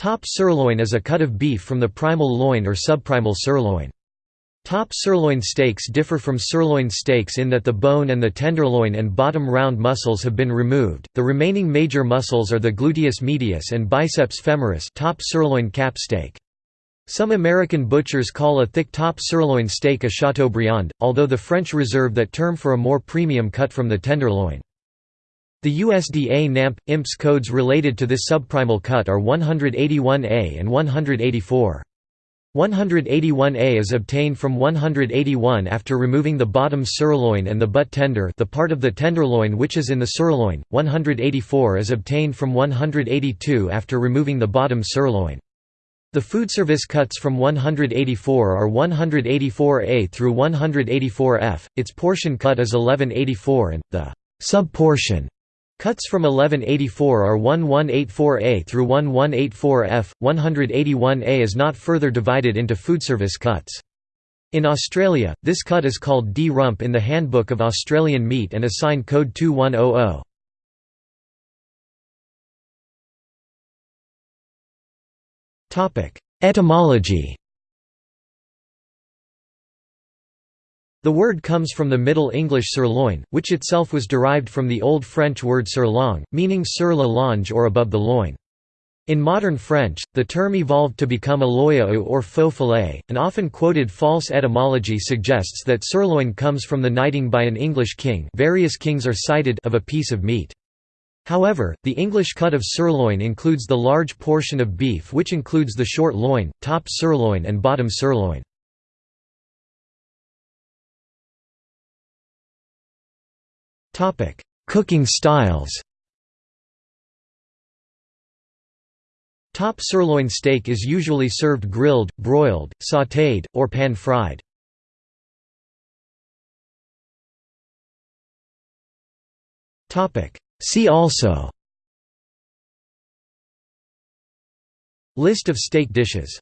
Top sirloin is a cut of beef from the primal loin or subprimal sirloin. Top sirloin steaks differ from sirloin steaks in that the bone and the tenderloin and bottom round muscles have been removed. The remaining major muscles are the gluteus medius and biceps femoris, top sirloin cap steak. Some American butchers call a thick top sirloin steak a Chateaubriand, although the French reserve that term for a more premium cut from the tenderloin. The USDA NAMP – IMPS codes related to this subprimal cut are 181A and 184. 181A is obtained from 181 after removing the bottom sirloin and the butt tender the part of the tenderloin which is in the sirloin, 184 is obtained from 182 after removing the bottom sirloin. The food service cuts from 184 are 184A through 184F, its portion cut is 1184 and, the sub-portion Cuts from 1184 are 1184A through 1184F, 181A is not further divided into foodservice cuts. In Australia, this cut is called D rump in the Handbook of Australian Meat and assigned code 2100. Etymology The word comes from the Middle English sirloin, which itself was derived from the Old French word surlonge, meaning sur la longe or above the loin. In modern French, the term evolved to become aloyau or faux filet. An often quoted false etymology suggests that sirloin comes from the knighting by an English king various kings are cited of a piece of meat. However, the English cut of sirloin includes the large portion of beef which includes the short loin, top sirloin and bottom sirloin. Cooking styles. Top sirloin steak is usually served grilled, broiled, sautéed, or pan-fried. See also. List of steak dishes